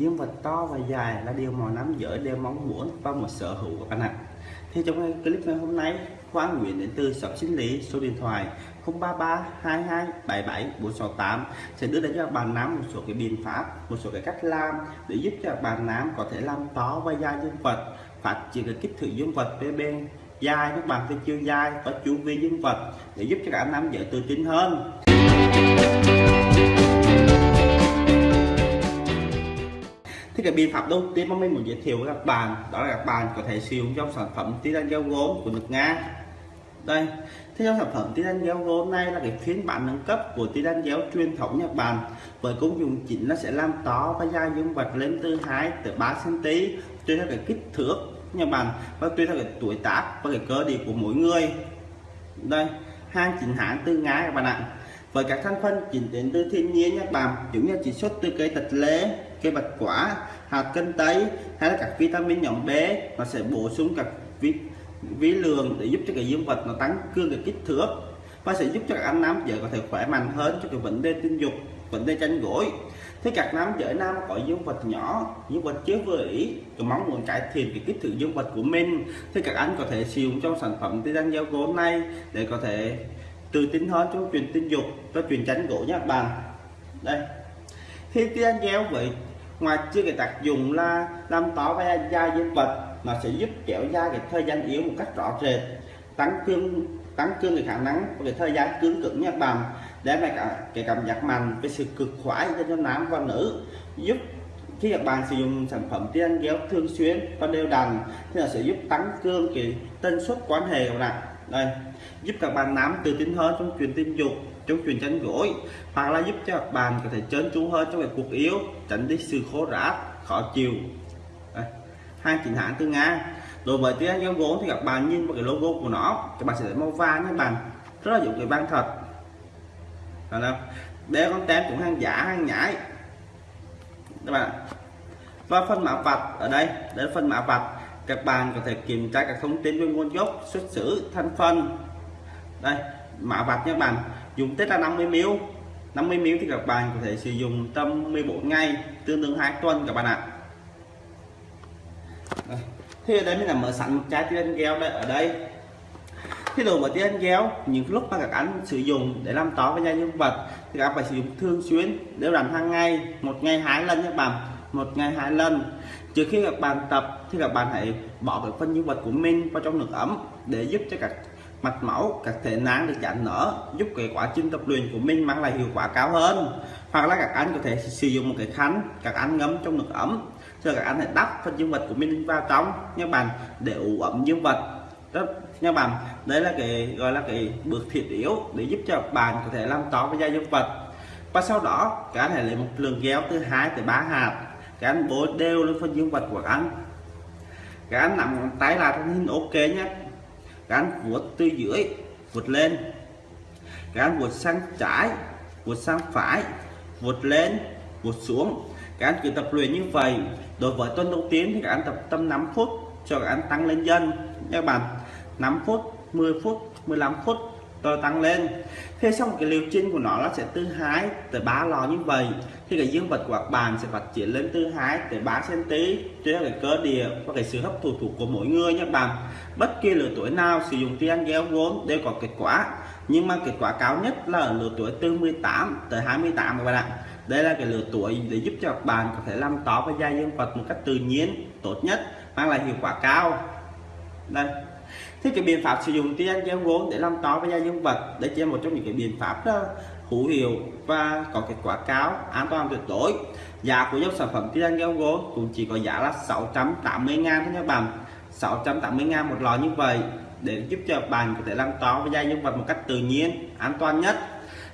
dương vật to và dài là điều mà nam giới đều mong muốn và một sở hữu của bạn ạ. Thì trong clip ngày hôm nay, Khoa Nguyễn đến từ shop sinh lý, số điện thoại 033 22 77 468 sẽ đưa đến cho bạn nắm một số cái biện pháp, một số cái cách làm để giúp cho bạn nắm có thể làm to và dài dương vật, phát triển cái kích thước dương vật bên bên dài các bạn phải chưa dài và chu vi dương vật để giúp cho cả nam dễ tự tin hơn. Thì cái biện pháp đầu tiên mà mình muốn giới thiệu với các bạn, đó là các bạn có thể sử dụng trong sản phẩm titan gel gốm của nước Nga. Đây thì trong sản phẩm titan gel gốm này là cái phiên bản nâng cấp của titan gel truyền thống Nhật Bản, với công dụng chính nó sẽ làm to và dài dương vật lên từ 2 tới 3 cm tùy theo cái kích thước Nhật Bản và tùy theo cái tuổi tác và cái cơ địa của mỗi người. Đây, hàng chính hãng từ Nga các bạn ạ với các thành phần chính đến từ thiên nhiên nhé bạn. Giống như chỉ xuất từ cây tịch lê cây bạch quả hạt cân tây hay là các vitamin nhóm B. Nó sẽ bổ sung các vi, vi lượng để giúp cho cái dương vật nó tăng cương cái kích thước và sẽ giúp cho các anh nam giới có thể khỏe mạnh hơn cho cái vấn đề tình dục vấn đề tranh gối. Thế các nam giới nam có dương vật nhỏ dương vật chưa vừa ý có mong muốn cải thiện cái kích thước dương vật của mình. Thì các anh có thể sử dụng trong sản phẩm titan gel gỗ này để có thể từ tính hóa trong chuyện tình dục và chuyện tránh gỗ nhé các bạn đây. Khi tia kéo vậy ngoài chưa cái tác dụng là làm to và da dương vật nó sẽ giúp kéo da cái thời gian yếu một cách rõ rệt, tăng cương tăng cương cái khả năng và cái thời gian cứng cứng nhé các bạn để lại cả cái cảm giác mạnh với sự cực khoái cho nam và nữ, giúp khi các bạn sử dụng sản phẩm tiên kéo thường xuyên và đều đặn, thì nó sẽ giúp tăng cương cái tần suất quan hệ của bạn đây, giúp các bạn nắm từ tính hơn trong chuyện tình dục, trong chuyện tránh gối. Hoặc là giúp cho các bạn có thể trơn tru hơn trong việc cuộc yếu tránh đi sự khô rã khó chịu. Đây. hai chính hãng từ nga. Đối với tiếng anh vốn thì các bạn nhìn vào cái logo của nó, các bạn sẽ thấy màu vàng các bạn. Rất là dụng cái vàng thật. Đấy không? đây con tem cũng hàng giả, hàng nhái. Các bạn, và phần mã vạch ở đây đây là phần mã vạch các bạn có thể kiểm tra các thông tin về nguồn gốc, xuất xứ thành phần đây, mã vạch nha bạn. Dùng tết là 50 ml 50 ml thì các bạn có thể sử dụng tầm 14 ngày, tương đương 2 tuần các bạn ạ. Đây. ở đây mình là mở sẵn một chai tiên gel đây, ở đây. Cái đồ với tiên gel những lúc mà các anh sử dụng để làm tỏ với da nhân vật thì các bạn phải sử dụng thường xuyên nếu làm hàng ngày, một ngày hai lần nha bạn. Một ngày hai lần trước khi các bạn tập thì các bạn hãy bỏ cái phân dương vật của mình vào trong nước ấm để giúp cho các mạch máu, các thể nang được giãn nở, giúp cái quá trình tập luyện của mình mang lại hiệu quả cao hơn. Hoặc là các anh có thể sử dụng một cái khăn, các anh ngấm trong nước ấm, cho các anh hãy đắp phân dương vật của mình vào trong nha bạn, để ủ ẩm dương vật. Đó, nha bạn, đấy là cái, gọi là cái bước thiết yếu để giúp cho bạn có thể làm to với da dương vật. Và sau đó, các anh hãy lấy một lượng gel từ 2 tới 3 hạt cán anh bố đều lên phân dương vật của các anh. Các anh nằm tay là thân hình ok nhé. Cái anh vuốt từ dưới, vuốt lên. Cái anh vuốt sang trái, vuốt sang phải, vuốt lên, vuốt xuống. Các anh cứ tập luyện như vậy. Đối với tuần đầu tiên thì các anh tập tâm 5 phút cho các anh tăng lên dần. Các bạn 5 phút 10 phút 15 phút tôi tăng lên. Thế xong cái liều trình của nó là sẽ từ 2 tới 3 lò như vậy. Thì cái dương vật của các bạn sẽ phát triển lên từ 2 tới 3 cm cho cái cơ địa và cái sự hấp thụ thuộc của mỗi người nhé bạn. Bất kỳ lứa tuổi nào sử dụng tiền gel vốn đều có kết quả. Nhưng mà kết quả cao nhất là ở lứa tuổi từ 18 tới 28 các bạn ạ. Đây là cái lứa tuổi để giúp cho các bạn có thể làm to và da dương vật một cách tự nhiên, tốt nhất, mang lại hiệu quả cao. Đây thế cái biện pháp sử dụng tiền gel vốn để làm to với da nhân vật đây chỉ là một trong những cái biện pháp đó hữu hiệu và có kết quả cao, an toàn tuyệt đối. Giá của dòng sản phẩm titan gel gỗ cũng chỉ có giá là 680 ngàn thôi nha bạn. 680 ngàn một lọ như vậy để giúp cho bạn có thể làm to với da dương vật một cách tự nhiên, an toàn nhất.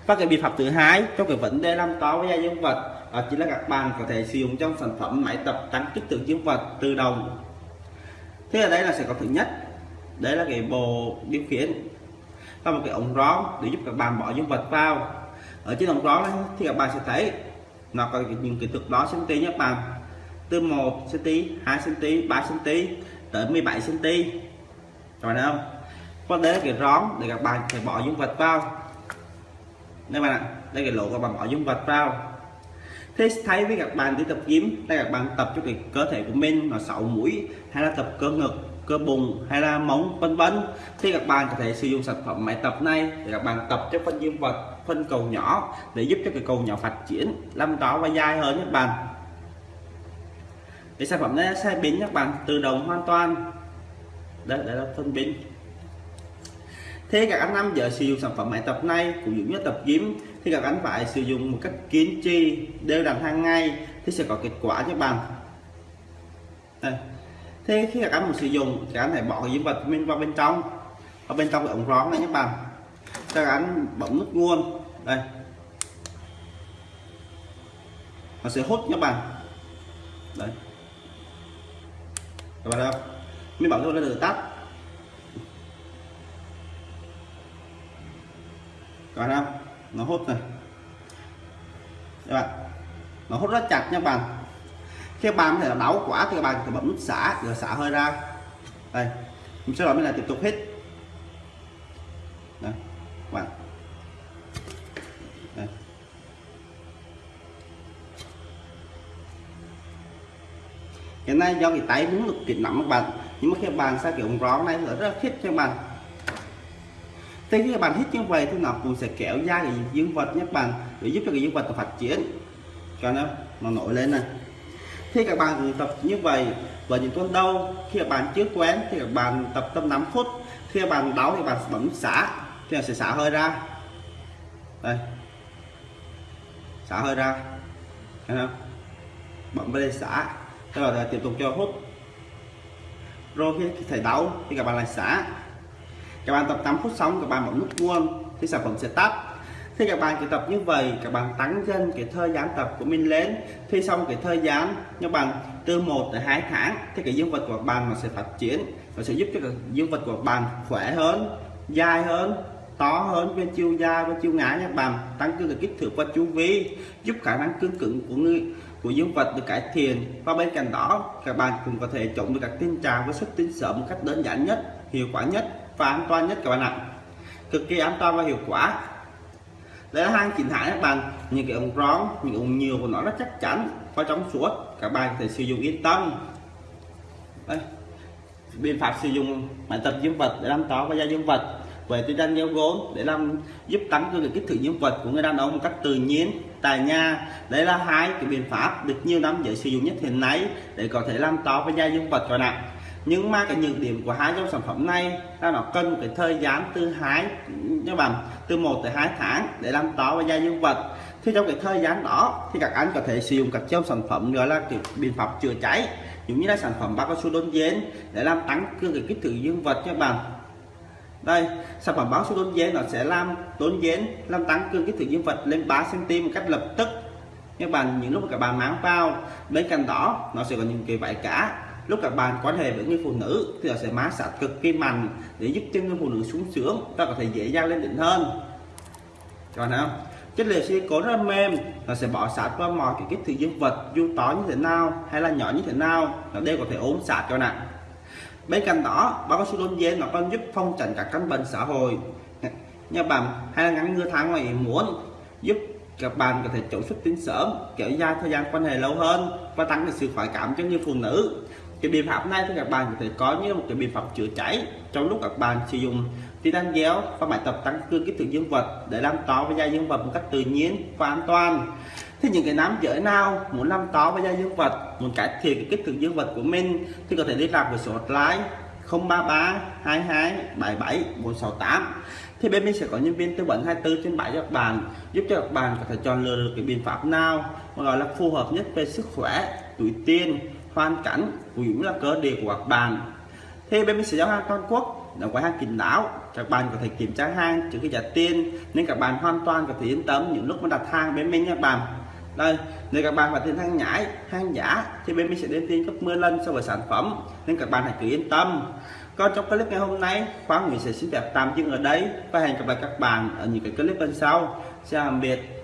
Và cái biện pháp thứ hai trong cái vấn đề làm to với da dương vật, đó chính là các bạn có thể sử dụng trong sản phẩm máy tập tăng kích thước dương vật tự động. Thế ở đây là sẽ có thứ nhất đấy là cái bộ điều khiển. Và một cái ống rón để giúp các bạn bỏ dương vật vào. Ở trên ống rón này thì các bạn sẽ thấy nó có những kích thước đó cm nhé bạn. Từ 1 cm 2 cm 3 cm tới 17 cm các bạn thấy không? Có đấy là cái rón để các bạn phải bỏ dương vật vào. Đây bạn ạ, đây cái lỗ các bạn bỏ dương vật vào. Thế thấy với các bạn đi tập gym đây các bạn tập cho cái cơ thể của mình, nó sáu mũi, hay là tập cơ ngực cơ bụng hay là móng vân vân thì các bạn có thể sử dụng sản phẩm máy tập này để các bạn tập cho phân dương vật phân cầu nhỏ để giúp cho cái cầu nhỏ phát triển làm to và dài hơn các bạn cái sản phẩm này sẽ biến các bạn tự động hoàn toàn đây, đây là phân biến. thế các anh nam giờ sử dụng sản phẩm máy tập này cũng giống như tập gym thì các anh phải sử dụng một cách kiên trì đều đặn hàng ngày thì sẽ có kết quả cho bạn đây thế khi các bạn sử dụng các anh hãy bỏ cái dương vật mình vào bên trong. Ở bên trong cái ống rón này nhé bạn. Các anh bấm nút nguồn. Đây. Nó sẽ hút các bạn. Đấy. Các bạn không? Mình bảo cho nó được tắt. Các bạn không? Nó hút này. Các bạn. Nó hút rất chặt nha bạn khi bạn có thể là đau quả thì các bạn phải bấm nút xả để xả hơi ra. Đây, mình sẽ nói là tiếp tục hít. Đây bạn đây. hiện nay do cái tay muốn được kịp nắm các bạn, nhưng mà khi bạn sao kiểu ống rón này là rất là thích cho các bạn. Thế khi các bạn hít như vậy thì nó cũng sẽ kéo ra cái dương vật nhé các bạn, để giúp cho cái dương vật phát triển. Cho nó nó nổi lên này khi các bạn tập như vậy và những tuần đau, khi các bạn chưa quen thì các bạn tập tâm 5 phút, khi các bạn đau thì bạn bấm xả, thì sẽ xả hơi ra. Đây. Xả hơi ra. Thấy không? Bấm vào đây xả. Sau đó tiếp tục cho hút. Rồi khi thầy đau thì các bạn lại xả. Các bạn tập 8 phút xong, các bạn bấm nút luôn thì sản phẩm sẽ tắt thì các bạn chỉ tập như vậy, các bạn tăng dần cái thời gian tập của mình lên. Thì xong cái thời gian, các bạn từ 1 tới 2 tháng, thì cái dương vật của bạn nó sẽ phát triển. Nó sẽ giúp cho cái dương vật của bạn khỏe hơn, dài hơn, to hơn về chiều dài và chiều ngã các bạn. Tăng cường cái kích thước và chu vi, giúp khả năng cương cứng của người, của dương vật được cải thiện. Và bên cạnh đó, các bạn cũng có thể chống được các tình trạng với xuất tinh sớm một cách đơn giản nhất, hiệu quả nhất và an toàn nhất các bạn ạ. Cực kỳ an toàn và hiệu quả đây là hang chính hãng các bạn những cái ống rón những ống nhiều của nó rất chắc chắn có trong suốt các bạn có thể sử dụng yên tâm. Đây biện pháp sử dụng máy tập dương vật để làm to và da dương vật về tôi đang gieo gốm để làm giúp tăng cường kích thước dương vật của người đàn ông một cách tự nhiên, tại nhà. Đây là hai cái biện pháp được nhiều năm giới sử dụng nhất hiện nay để có thể làm to và da dương vật cho nặng nhưng mà cái nhược điểm của hai trong sản phẩm này là nó cần một cái thời gian từ hai các bạn, từ 1 tới 2 tháng để làm to và da dương vật. Thì trong cái thời gian đó thì các anh có thể sử dụng các trong sản phẩm gọi là cái biện pháp chữa cháy, giống như là sản phẩm bao cao su đôn dến để làm tăng cường cái kích thước dương vật các bạn. Đây, sản phẩm báo su đôn dến nó sẽ làm đôn dến làm tăng cường kích thước dương vật lên 3 cm một cách lập tức. Các bạn, những lúc mà các bạn mang vào, bên cạnh đó nó sẽ có những cái vải cả lúc các bạn quan hệ với người phụ nữ thì nó sẽ má sát cực kỳ mạnh để giúp cho người phụ nữ sung sướng ta có thể dễ dàng lên đỉnh hơn. Còn không? Chất liệu silicon rất là mềm, nó sẽ bỏ sát qua mọi cái kích thước dương vật, dù to như thế nào hay là nhỏ như thế nào, nó đều có thể ốm sát cho nặng bên cạnh đó, bao cao su đôn dê nó còn giúp phong tránh các căn bệnh xã hội. Nha bạn hay là ngắn ngừa tháng ngoài muốn, giúp các bạn có thể chống xuất tinh sớm, kéo dài thời gian quan hệ lâu hơn và tăng được sự khoái cảm cho người phụ nữ cái biện pháp này thì các bạn có thể có như một cái biện pháp chữa cháy. Trong lúc các bạn sử dụng thì đang kéo và bài tập tăng cường kích thước dương vật để làm to và da dương vật một cách tự nhiên và an toàn. Thì những cái nam giới nào muốn làm to và da dương vật, muốn cải thiện cái kích thước dương vật của mình thì có thể liên lạc với số hotline 033 22 77 468 thì bên mình sẽ có nhân viên tư vấn 24 trên 7 cho các bạn, giúp cho các bạn có thể chọn lựa được cái biện pháp nào mà gọi là phù hợp nhất về sức khỏe tuổi tiên hoàn cảnh cũng là cơ địa của các bạn. Thì bên mình sẽ giao hàng toàn quốc là quầy hàng kín đáo, các bạn có thể kiểm tra hàng trước khi trả tiền, nên các bạn hoàn toàn có thể yên tâm những lúc mà đặt hàng bên mình nha bạn. Đây nếu các bạn phải tiền hàng nhái, hàng giả, thì bên mình sẽ đến tiền gấp 10 lần so với sản phẩm, nên các bạn hãy cứ yên tâm. Còn trong clip ngày hôm nay khoa Nguyễn sẽ xin phép tạm dừng ở đây và hẹn gặp lại các bạn ở những cái clip bên sau. Xin tạm biệt.